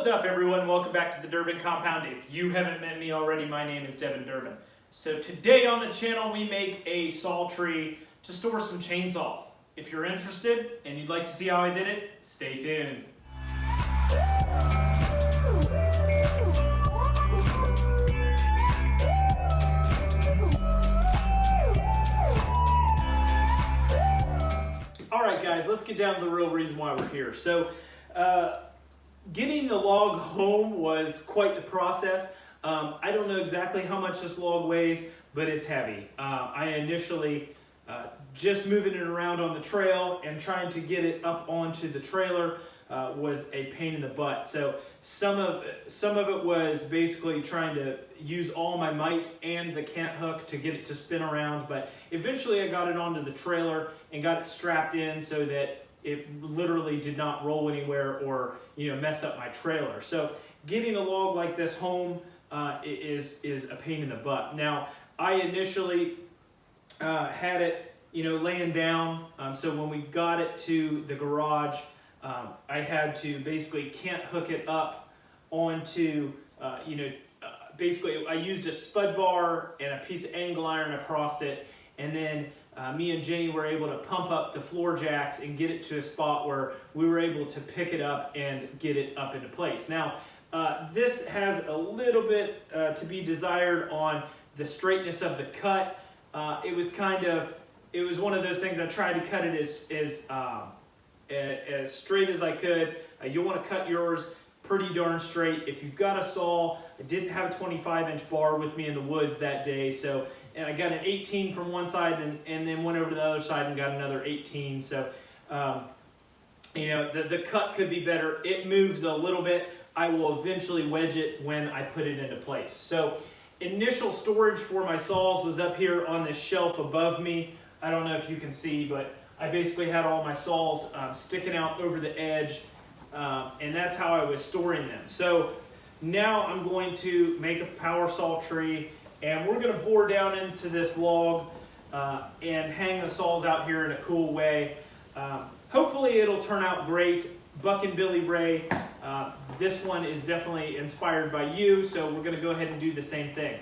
What's up everyone? Welcome back to the Durbin Compound. If you haven't met me already, my name is Devin Durbin. So today on the channel we make a saw tree to store some chainsaws. If you're interested and you'd like to see how I did it, stay tuned. Alright guys, let's get down to the real reason why we're here. So, uh, Getting the log home was quite the process. Um, I don't know exactly how much this log weighs, but it's heavy. Uh, I initially uh, just moving it around on the trail and trying to get it up onto the trailer uh, was a pain in the butt. So some of some of it was basically trying to use all my might and the cant hook to get it to spin around. But eventually I got it onto the trailer and got it strapped in so that it literally did not roll anywhere or you know mess up my trailer. So getting a log like this home uh, is is a pain in the butt. Now I initially uh, had it you know laying down. Um, so when we got it to the garage, um, I had to basically can't hook it up onto uh, you know uh, basically I used a spud bar and a piece of angle iron across it and then uh, me and Jenny were able to pump up the floor jacks and get it to a spot where we were able to pick it up and get it up into place. Now, uh, this has a little bit uh, to be desired on the straightness of the cut. Uh, it was kind of, it was one of those things I tried to cut it as, as, um, as straight as I could. Uh, you'll want to cut yours pretty darn straight. If you've got a saw, I didn't have a 25 inch bar with me in the woods that day, so and I got an 18 from one side and, and then went over to the other side and got another 18. So, um, you know, the, the cut could be better. It moves a little bit. I will eventually wedge it when I put it into place. So initial storage for my saws was up here on this shelf above me. I don't know if you can see, but I basically had all my saws um, sticking out over the edge, um, and that's how I was storing them. So now I'm going to make a power saw tree and we're gonna bore down into this log uh, and hang the saws out here in a cool way. Um, hopefully it'll turn out great. Buck and Billy Ray, uh, this one is definitely inspired by you, so we're gonna go ahead and do the same thing.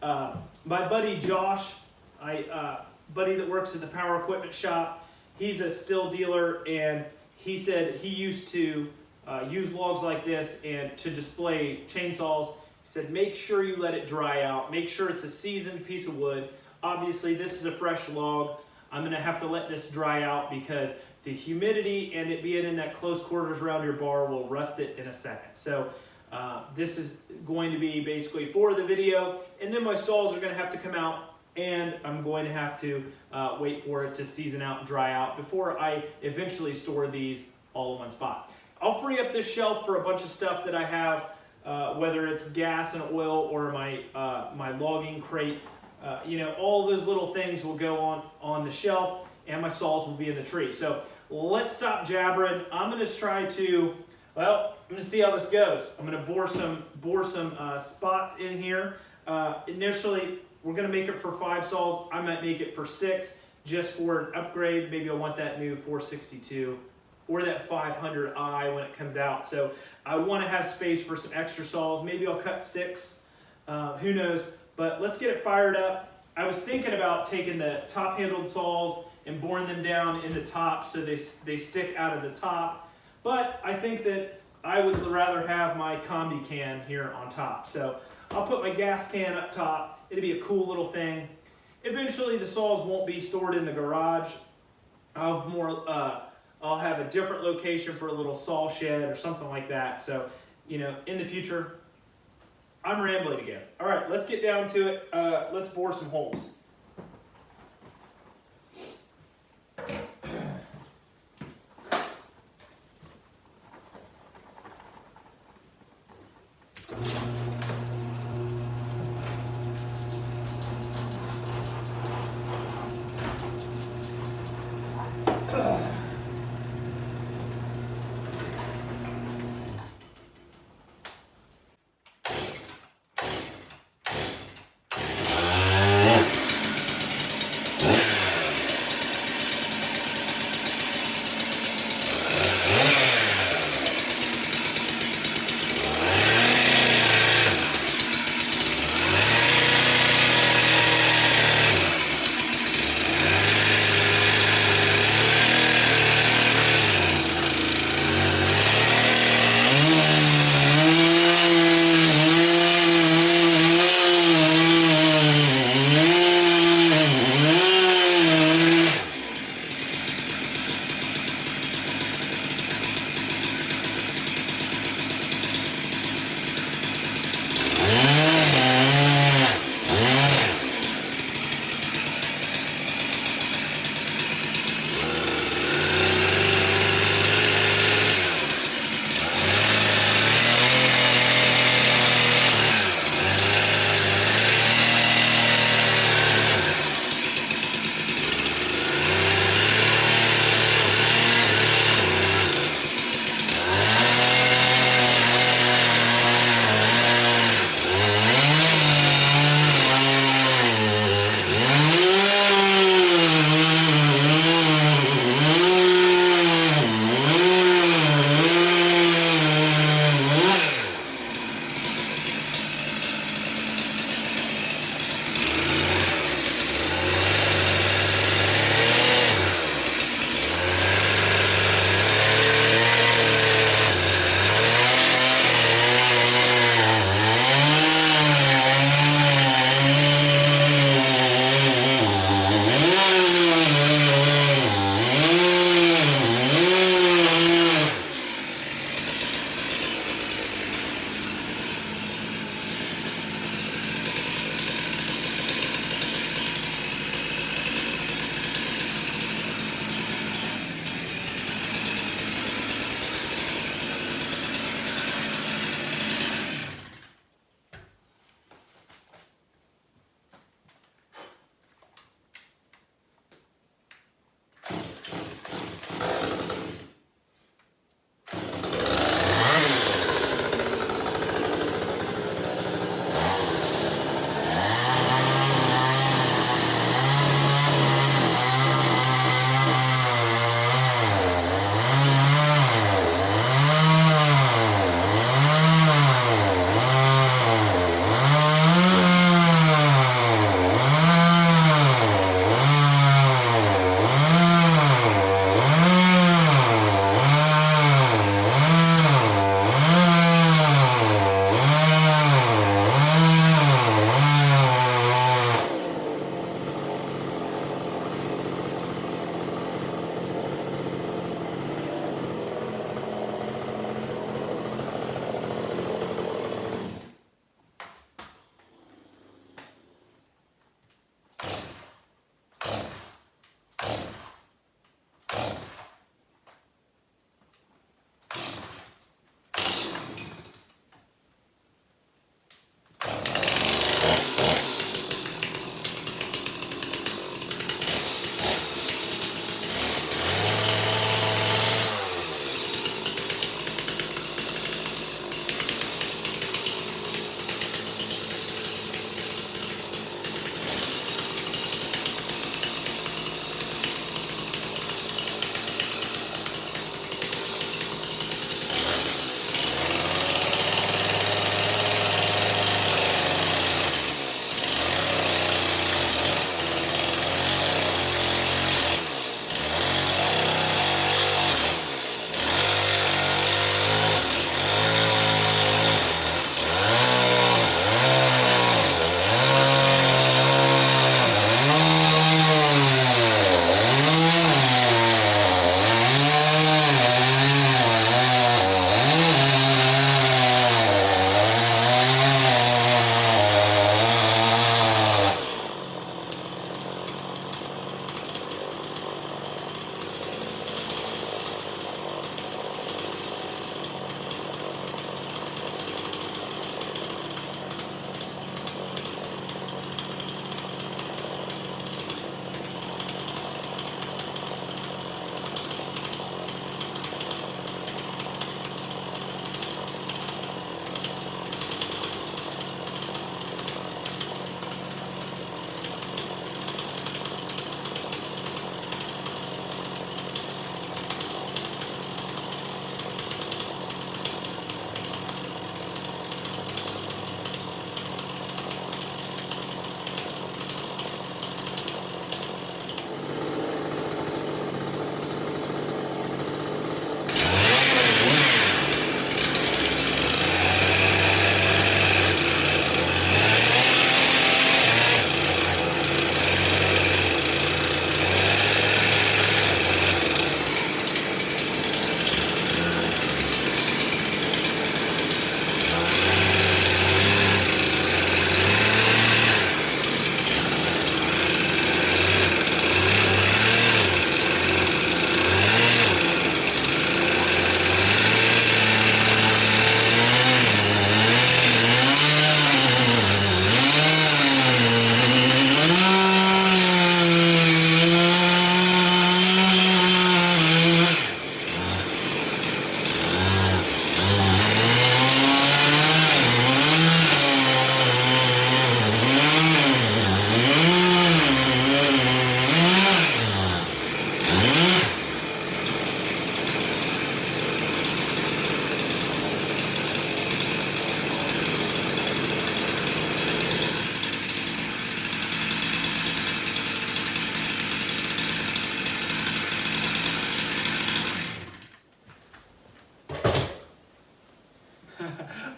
Uh, my buddy Josh, I, uh, buddy that works at the power equipment shop, he's a Stihl dealer and he said he used to uh, use logs like this and to display chainsaws he said, make sure you let it dry out. Make sure it's a seasoned piece of wood. Obviously, this is a fresh log. I'm gonna have to let this dry out because the humidity and it being in that close quarters around your bar will rust it in a second. So uh, this is going to be basically for the video. And then my saws are gonna have to come out and I'm going to have to uh, wait for it to season out and dry out before I eventually store these all in one spot. I'll free up this shelf for a bunch of stuff that I have uh, whether it's gas and oil or my, uh, my logging crate. Uh, you know, all those little things will go on, on the shelf and my saws will be in the tree. So let's stop jabbering. I'm gonna try to, well, I'm gonna see how this goes. I'm gonna bore some, bore some uh, spots in here. Uh, initially, we're gonna make it for five saws. I might make it for six just for an upgrade. Maybe I want that new 462 or that 500i when it comes out. So I want to have space for some extra saws. Maybe I'll cut six, uh, who knows. But let's get it fired up. I was thinking about taking the top handled saws and boring them down in the top so they, they stick out of the top. But I think that I would rather have my combi can here on top. So I'll put my gas can up top. It'll be a cool little thing. Eventually the saws won't be stored in the garage. I'll have more uh, I'll have a different location for a little saw shed or something like that. So, you know, in the future, I'm rambling again. All right, let's get down to it. Uh, let's bore some holes.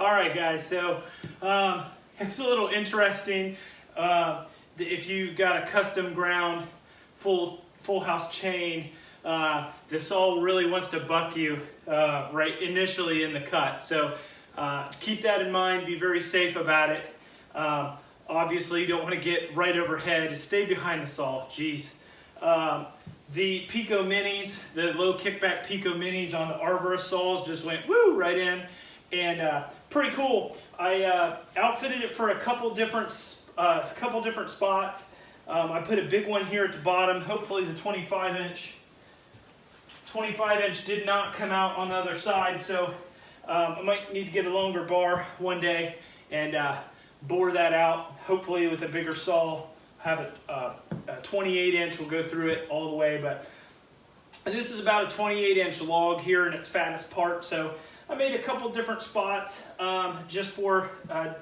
All right, guys. So um, it's a little interesting. Uh, if you got a custom ground full full house chain, uh, the saw really wants to buck you uh, right initially in the cut. So uh, keep that in mind. Be very safe about it. Um, obviously, you don't want to get right overhead. Stay behind the saw. Jeez. Um, the Picco Minis, the low kickback Picco Minis on the Arborist saws just went woo right in and uh, pretty cool. I uh, outfitted it for a couple different, uh, couple different spots. Um, I put a big one here at the bottom, hopefully the 25 inch. 25 inch did not come out on the other side, so um, I might need to get a longer bar one day and uh, bore that out, hopefully with a bigger saw. Have a, uh, a 28 inch, will go through it all the way, but this is about a 28 inch log here in its fattest part, so I made a couple different spots um, just for uh,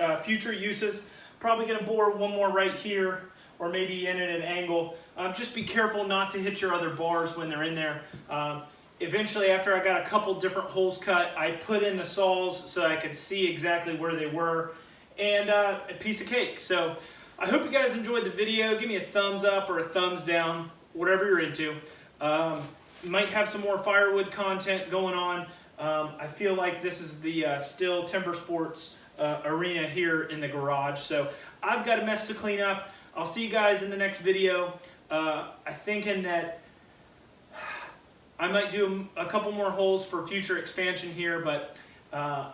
uh, future uses. Probably gonna bore one more right here or maybe in at an angle. Um, just be careful not to hit your other bars when they're in there. Um, eventually, after I got a couple different holes cut, I put in the saws so I could see exactly where they were and uh, a piece of cake. So I hope you guys enjoyed the video. Give me a thumbs up or a thumbs down, whatever you're into. Um, might have some more firewood content going on. Um, I feel like this is the uh, Stihl Timber Sports uh, arena here in the garage. So I've got a mess to clean up. I'll see you guys in the next video. Uh, I'm thinking that I might do a couple more holes for future expansion here, but uh,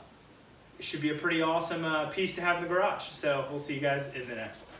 it should be a pretty awesome uh, piece to have in the garage. So we'll see you guys in the next one.